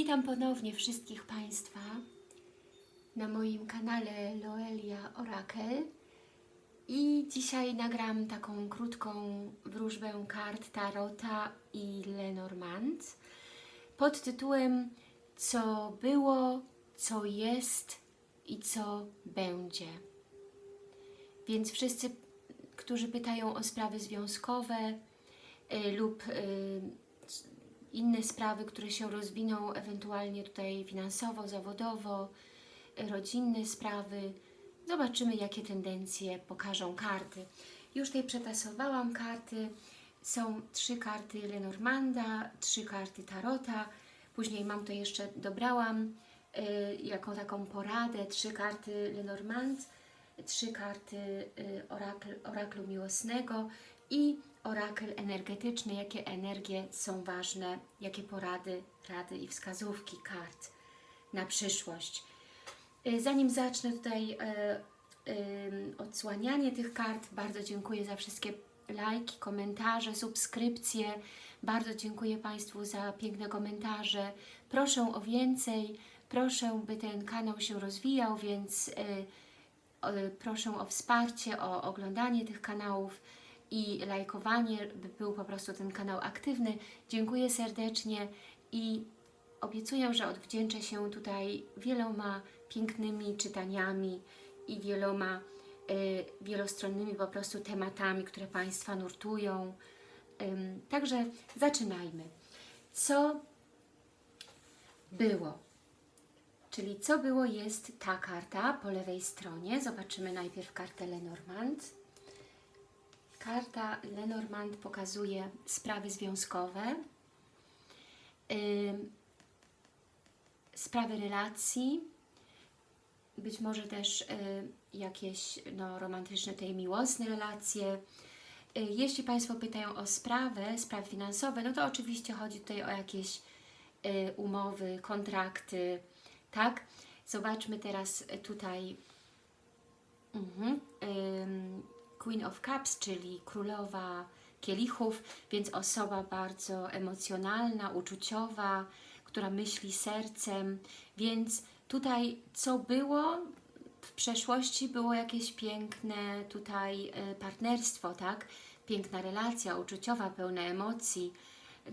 Witam ponownie wszystkich Państwa na moim kanale Loelia Orakel i dzisiaj nagram taką krótką wróżbę kart Tarota i Lenormand pod tytułem Co było, co jest i co będzie. Więc wszyscy, którzy pytają o sprawy związkowe y, lub y, inne sprawy, które się rozwiną, ewentualnie tutaj finansowo, zawodowo, rodzinne sprawy. Zobaczymy, jakie tendencje pokażą karty. Już tutaj przetasowałam karty. Są trzy karty Lenormanda, trzy karty Tarota. Później mam to jeszcze, dobrałam y, jako taką poradę, trzy karty Lenormand, trzy karty y, orakl, oraklu miłosnego i orakel energetyczny, jakie energie są ważne, jakie porady, rady i wskazówki kart na przyszłość. Y, Zanim zacznę tutaj e, em, odsłanianie tych kart, bardzo dziękuję za wszystkie lajki, komentarze, subskrypcje. Bardzo dziękuję Państwu za piękne komentarze. Proszę o więcej, proszę, by ten kanał się rozwijał, więc proszę o wsparcie, o oglądanie tych kanałów i lajkowanie, by był po prostu ten kanał aktywny. Dziękuję serdecznie i obiecuję, że odwdzięczę się tutaj wieloma pięknymi czytaniami i wieloma y, wielostronnymi po prostu tematami, które Państwa nurtują. Ym, także zaczynajmy. Co było? Czyli co było jest ta karta po lewej stronie. Zobaczymy najpierw kartę Lenormand. Karta Lenormand pokazuje sprawy związkowe, ym, sprawy relacji, być może też y, jakieś no, romantyczne, tej miłosne relacje. Y, Jeśli Państwo pytają o sprawę, sprawy finansowe, no to oczywiście chodzi tutaj o jakieś y, umowy, kontrakty, tak? Zobaczmy teraz tutaj mhm, Queen of Cups, czyli królowa kielichów, więc osoba bardzo emocjonalna, uczuciowa, która myśli sercem, więc tutaj co było w przeszłości było jakieś piękne tutaj y, partnerstwo, tak? Piękna relacja uczuciowa, pełna emocji,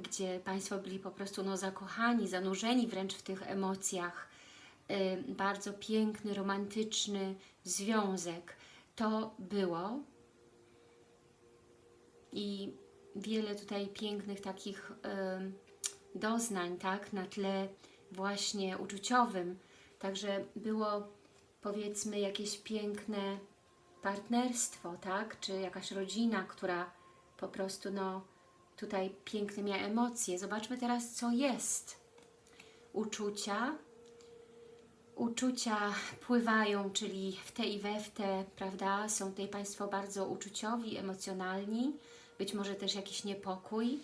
gdzie Państwo byli po prostu no, zakochani, zanurzeni wręcz w tych emocjach. Y, Bardzo piękny, romantyczny związek. To było i wiele tutaj pięknych takich doznań, tak, na tle właśnie uczuciowym. Także było powiedzmy jakieś piękne partnerstwo, tak, czy jakaś rodzina, która po prostu no tutaj piękne miała emocje. Zobaczmy teraz, co jest. Uczucia, uczucia pływają, czyli w te i we w te, prawda? Są tutaj Państwo bardzo uczuciowi, emocjonalni, być może też jakiś niepokój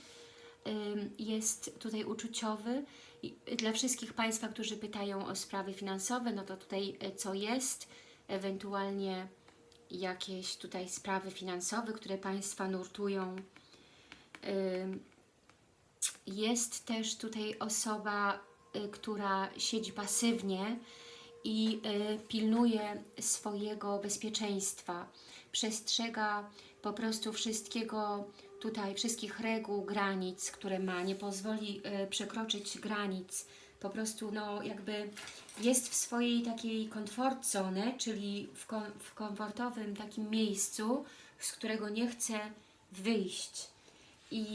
jest tutaj uczuciowy. Dla wszystkich Państwa, którzy pytają o sprawy finansowe, no to tutaj e, co jest, ewentualnie jakieś tutaj sprawy finansowe, które Państwa nurtują. Jest też tutaj osoba, y, która siedzi pasywnie i y, pilnuje swojego bezpieczeństwa. Przestrzega po prostu wszystkiego tutaj, wszystkich reguł, granic, które ma, nie pozwoli y, przekroczyć granic. Po prostu no jakby jest w swojej takiej comfort zone, czyli w, kom w komfortowym takim miejscu, z którego nie chce wyjść. I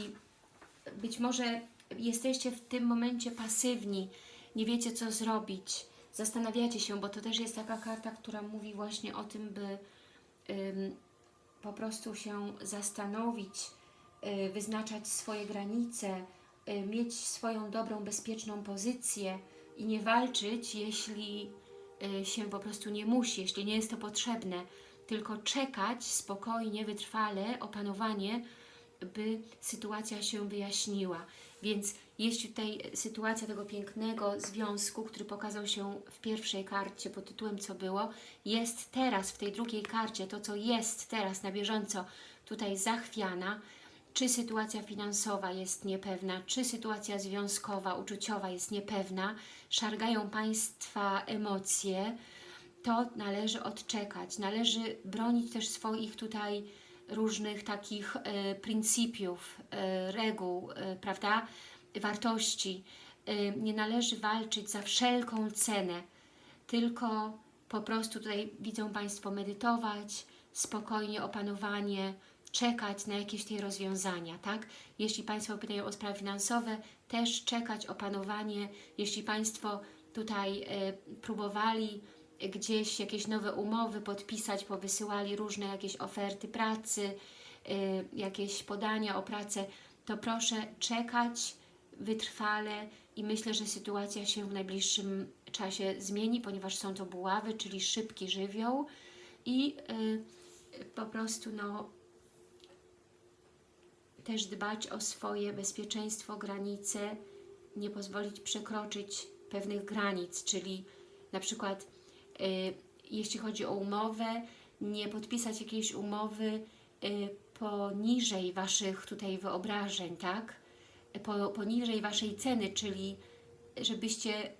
być może jesteście w tym momencie pasywni, nie wiecie co zrobić, zastanawiacie się, bo to też jest taka karta, która mówi właśnie o tym, by po prostu się zastanowić, y, wyznaczać swoje granice, y, mieć swoją dobrą, bezpieczną pozycję i nie walczyć, jeśli y, się po prostu nie musi, jeśli nie jest to potrzebne, tylko czekać spokojnie, wytrwale, opanowanie, by sytuacja się wyjaśniła. Więc jeśli tutaj sytuacja tego pięknego związku, który pokazał się w pierwszej karcie pod tytułem Co było, jest teraz w tej drugiej karcie, to co jest teraz na bieżąco tutaj zachwiana, czy sytuacja finansowa jest niepewna, czy sytuacja związkowa, uczuciowa jest niepewna, szargają Państwa emocje, to należy odczekać. Należy bronić też swoich tutaj różnych takich e, pryncypiów, e, reguł, e, prawda, wartości. Nie należy walczyć za wszelką cenę, tylko po prostu tutaj widzą Państwo medytować, spokojnie opanowanie, czekać na jakieś tej rozwiązania, tak? Jeśli Państwo pytają o sprawy finansowe, też czekać opanowanie. Jeśli Państwo tutaj próbowali gdzieś jakieś nowe umowy podpisać, powysyłali różne jakieś oferty pracy, y, jakieś podania o pracę, to proszę czekać wytrwale i myślę, że sytuacja się w najbliższym czasie zmieni, ponieważ są to buławy, czyli szybki żywioł i y, po prostu no, też dbać o swoje bezpieczeństwo, granice, nie pozwolić przekroczyć pewnych granic, czyli na przykład jeśli chodzi o umowę, nie podpisać jakiejś umowy y, poniżej Waszych tutaj wyobrażeń, tak? Po, poniżej Waszej ceny, czyli żebyście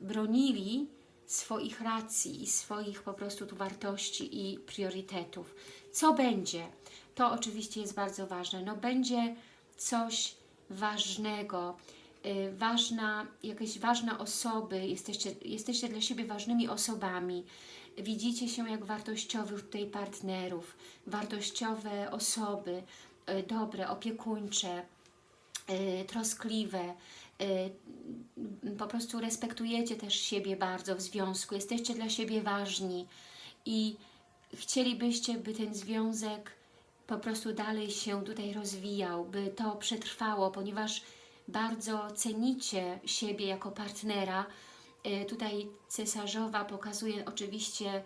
bronili swoich racji i swoich po prostu tu wartości i priorytetów. Co będzie? To oczywiście jest bardzo ważne. No będzie coś ważnego, y, ważna, jakaś ważna osoby, jesteście, jesteście dla siebie ważnymi osobami, widzicie się jak wartościowych tutaj partnerów, wartościowe osoby, y, dobre, opiekuńcze, y, troskliwe, y, po prostu respektujecie też siebie bardzo w związku, jesteście dla siebie ważni i chcielibyście, by ten związek po prostu dalej się tutaj rozwijał, by to przetrwało, ponieważ bardzo cenicie siebie jako partnera. Y, Tutaj cesarzowa pokazuje oczywiście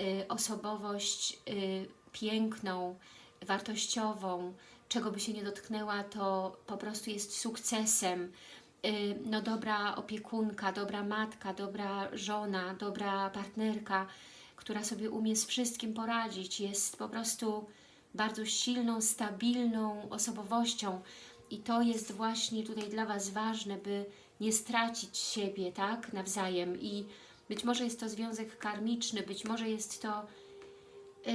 y, osobowość y, piękną, wartościową, czego by się nie dotknęła, to po prostu jest sukcesem. No dobra opiekunka, dobra matka, dobra żona, dobra partnerka, która sobie umie z wszystkim poradzić, jest po prostu bardzo silną, stabilną osobowością i to jest właśnie tutaj dla Was ważne, by nie stracić siebie, tak, nawzajem i być może jest to związek karmiczny, być może jest to y,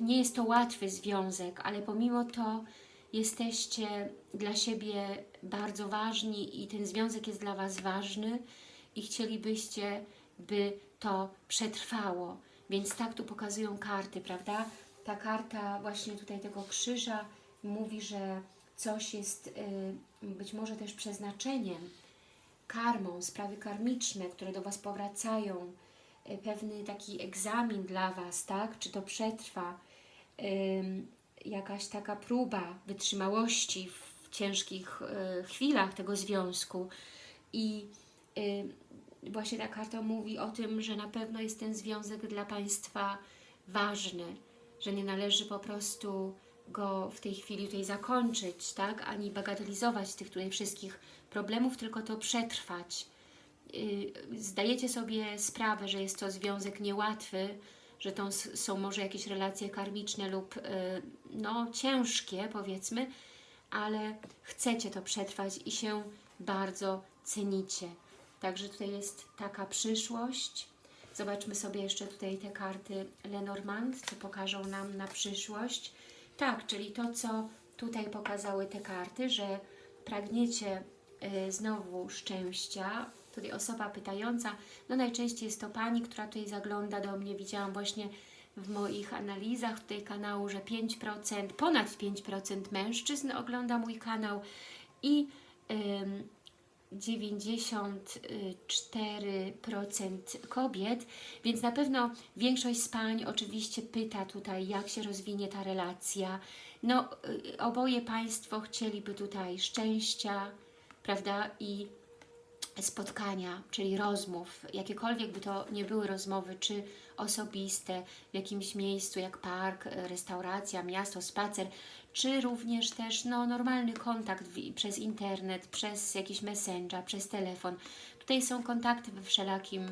nie jest to łatwy związek, ale pomimo to jesteście dla siebie bardzo ważni i ten związek jest dla Was ważny i chcielibyście, by to przetrwało. Więc tak tu pokazują karty, prawda? Ta karta właśnie tutaj tego krzyża mówi, że coś jest y, być może też przeznaczeniem, karmą, sprawy karmiczne, które do Was powracają, y, pewny taki egzamin dla Was, tak? Czy to przetrwa, ym, jakaś taka próba wytrzymałości w ciężkich y, chwilach tego związku. I y, właśnie ta karta mówi o tym, że na pewno jest ten związek dla Państwa ważny, że nie należy po prostu go w tej chwili tutaj zakończyć, tak? ani bagatelizować tych tutaj wszystkich problemów, tylko to przetrwać. Y, Zdajecie sobie sprawę, że jest to związek niełatwy, że to są może jakieś relacje karmiczne lub y, no, ciężkie, powiedzmy, ale chcecie to przetrwać i się bardzo cenicie. Także tutaj jest taka przyszłość. Zobaczmy sobie jeszcze tutaj te karty Lenormand, co pokażą nam na przyszłość. Tak, czyli to, co tutaj pokazały te karty, że pragniecie y, znowu szczęścia. Tutaj osoba pytająca, no najczęściej jest to Pani, która tutaj zagląda do mnie. Widziałam właśnie w moich analizach tutaj kanału, że 5%, ponad 5% mężczyzn ogląda mój kanał i 94% kobiet, więc na pewno większość z pań oczywiście pyta tutaj, jak się rozwinie ta relacja. No, y, oboje Państwo chcieliby tutaj szczęścia, prawda, i spotkania, czyli rozmów, jakiekolwiek by to nie były rozmowy, czy osobiste, w jakimś miejscu jak park, restauracja, miasto, spacer, czy również też no, normalny kontakt w, przez internet, przez jakiś messenger, przez telefon. Tutaj są kontakty we wszelakim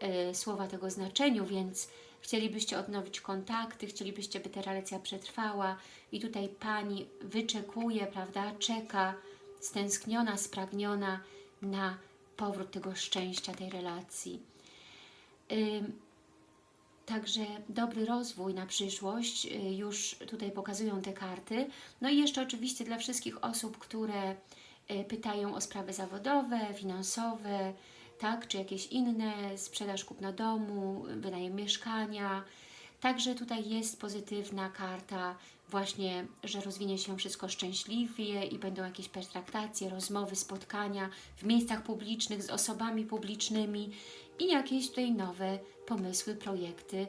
e, słowa tego znaczeniu, więc chcielibyście odnowić kontakty, chcielibyście, by ta relacja przetrwała i tutaj Pani wyczekuje, prawda, czeka, stęskniona, spragniona na powrót tego szczęścia, tej relacji. Ym, Także dobry rozwój na przyszłość y, już tutaj pokazują te karty. No i jeszcze oczywiście dla wszystkich osób, które y, pytają o sprawy zawodowe, finansowe, tak, czy jakieś inne, sprzedaż kupna domu, wynajem mieszkania. Także tutaj jest pozytywna karta właśnie, że rozwinie się wszystko szczęśliwie i będą jakieś pertraktacje, rozmowy, spotkania w miejscach publicznych z osobami publicznymi i jakieś tutaj nowe pomysły, projekty,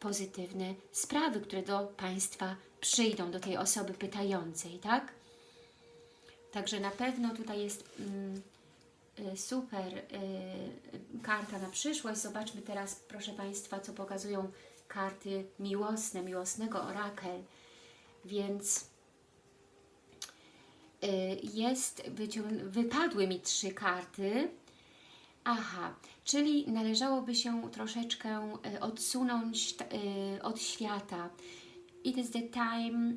pozytywne sprawy, które do Państwa przyjdą, do tej osoby pytającej, tak? Także na pewno tutaj jest mm, y, super y, karta na przyszłość. Zobaczmy teraz, proszę Państwa, co pokazują karty miłosne, miłosnego orakel. Więc y, jest, wypadły mi trzy karty. Aha, czyli należałoby się troszeczkę y, odsunąć y, od świata. It is the time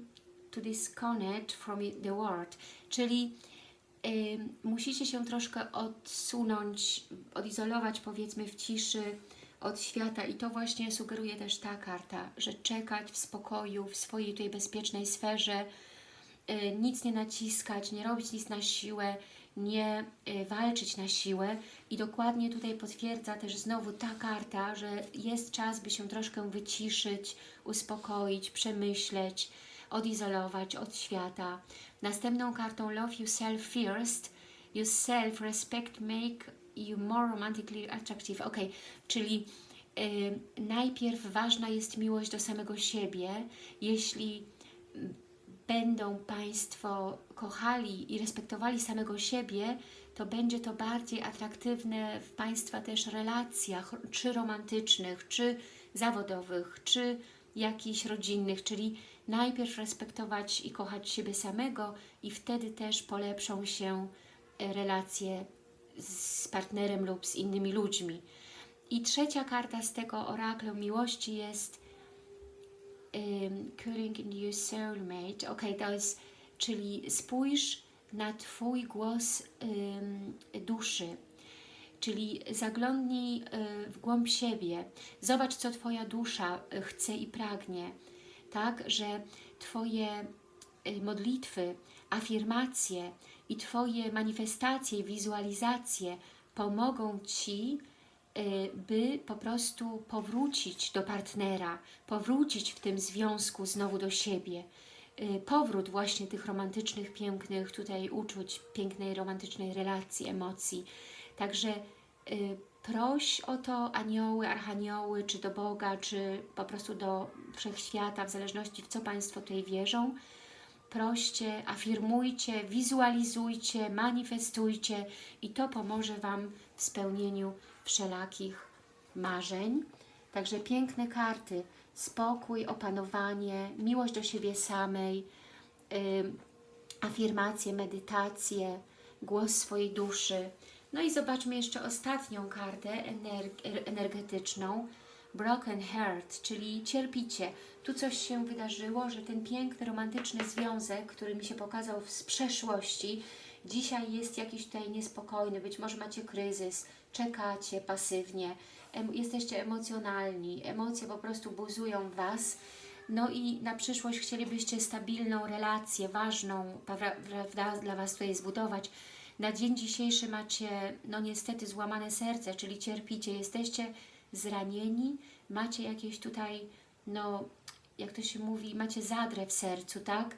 to disconnect from the world, czyli y, musicie się troszkę odsunąć, odizolować powiedzmy w ciszy od świata i to właśnie sugeruje też ta karta, że czekać w spokoju, w swojej tutaj bezpiecznej sferze, nic nie naciskać, nie robić nic na siłę, nie y, walczyć na siłę i dokładnie tutaj potwierdza też znowu ta karta, że jest czas, by się troszkę wyciszyć, uspokoić, przemyśleć, odizolować od świata. Następną kartą Love Yourself First, Your Self-Respect Make You More Romantically Attractive. Ok, czyli y, najpierw ważna jest miłość do samego siebie. Jeśli będą Państwo kochali i respektowali samego siebie, to będzie to bardziej atraktywne w Państwa też relacjach, czy romantycznych, czy zawodowych, czy jakichś rodzinnych, czyli najpierw respektować i kochać siebie samego i wtedy też polepszą się e, relacje z partnerem lub z innymi ludźmi. I trzecia karta z tego oraklu miłości jest um, Calling in your soulmate. Ok, to jest, czyli spójrz na Twój głos um, duszy, czyli zaglądnij y, w głąb siebie, zobacz, co Twoja dusza y, chce i pragnie, tak, że Twoje y, modlitwy, afirmacje i Twoje manifestacje, wizualizacje pomogą Ci by po prostu powrócić do partnera, powrócić w tym związku znowu do siebie. Y, Powrót właśnie tych romantycznych, pięknych tutaj uczuć, pięknej, romantycznej relacji, emocji. Także y, proś o to anioły, archanioły, czy do Boga, czy po prostu do wszechświata, w zależności w co Państwo tutaj wierzą. Proście, afirmujcie, wizualizujcie, manifestujcie i to pomoże Wam w spełnieniu wszelakich marzeń. Także piękne karty, spokój, opanowanie, miłość do siebie samej, afirmacje, medytacje, głos swojej duszy. No i zobaczmy jeszcze ostatnią kartę ener- energetyczną, Broken Heart, czyli cierpicie. Tu coś się wydarzyło, że ten piękny, romantyczny związek, który mi się pokazał z przeszłości, dzisiaj jest jakiś tutaj niespokojny, być może macie kryzys, czekacie pasywnie, jesteście emocjonalni, emocje po prostu buzują Was, no i na przyszłość chcielibyście stabilną relację, ważną, prawda, dla Was tutaj zbudować. Na dzień dzisiejszy macie, no niestety, złamane serce, czyli cierpicie, jesteście zranieni, macie jakieś tutaj, no, jak to się mówi, macie zadrę w sercu, tak?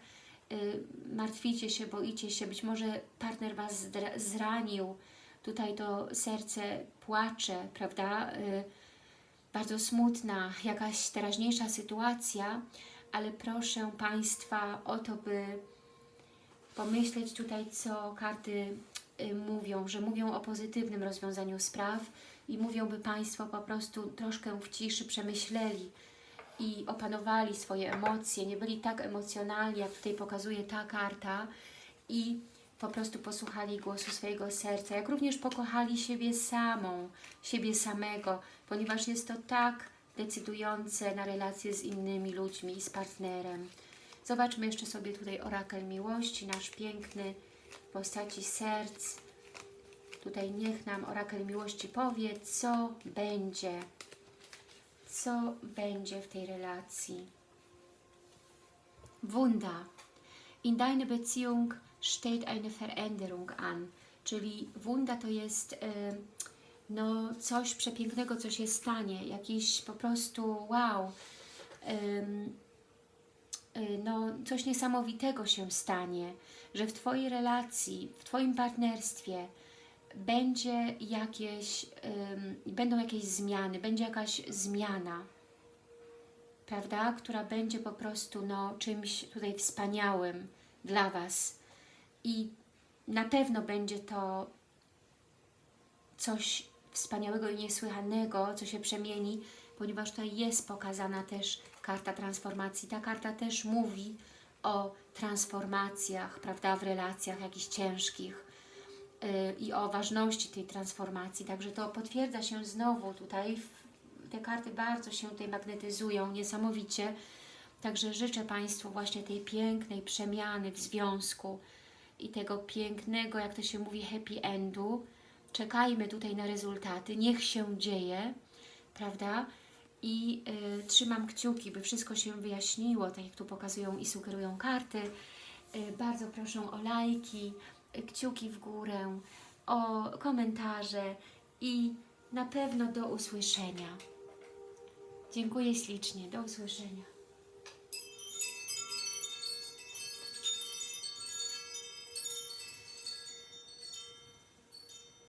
Y, martwicie się, boicie się, być może partner Was zranił, tutaj to serce płacze, prawda? Y, bardzo smutna jakaś teraźniejsza sytuacja, ale proszę Państwa o to, by pomyśleć tutaj, co karty y, mówią, że mówią o pozytywnym rozwiązaniu spraw i mówią, by Państwo po prostu troszkę w ciszy przemyśleli i opanowali swoje emocje, nie byli tak emocjonalni, jak tutaj pokazuje ta karta i po prostu posłuchali głosu swojego serca, jak również pokochali siebie samą, siebie samego, ponieważ jest to tak decydujące na relacje z innymi ludźmi, z partnerem. Zobaczmy jeszcze sobie tutaj orakel miłości, nasz piękny w postaci serc. Tutaj niech nam orakel miłości powie, co będzie, co będzie w tej relacji. Wunda. In deine Beziehung steht eine Veränderung an. Czyli wunda to jest y, no, coś przepięknego, co się stanie. Jakiś po prostu wow. Y, no, coś niesamowitego się stanie, że w Twojej relacji, w Twoim partnerstwie będzie jakieś, ym, będą jakieś zmiany, będzie jakaś zmiana, prawda, która będzie po prostu no, czymś tutaj wspaniałym dla Was. I na pewno będzie to coś wspaniałego i niesłychanego, co się przemieni, ponieważ tutaj jest pokazana też karta transformacji. Ta karta też mówi o transformacjach, prawda, w relacjach jakichś ciężkich i o ważności tej transformacji. Także to potwierdza się znowu tutaj. Te karty bardzo się tutaj magnetyzują, niesamowicie. Także życzę Państwu właśnie tej pięknej przemiany w związku i tego pięknego, jak to się mówi, happy endu. Czekajmy tutaj na rezultaty, niech się dzieje, prawda? I y, trzymam kciuki, by wszystko się wyjaśniło, tak jak tu pokazują i sugerują karty. Y, bardzo proszę o lajki, y, kciuki w górę, o komentarze i na pewno do usłyszenia. Dziękuję ślicznie, do usłyszenia.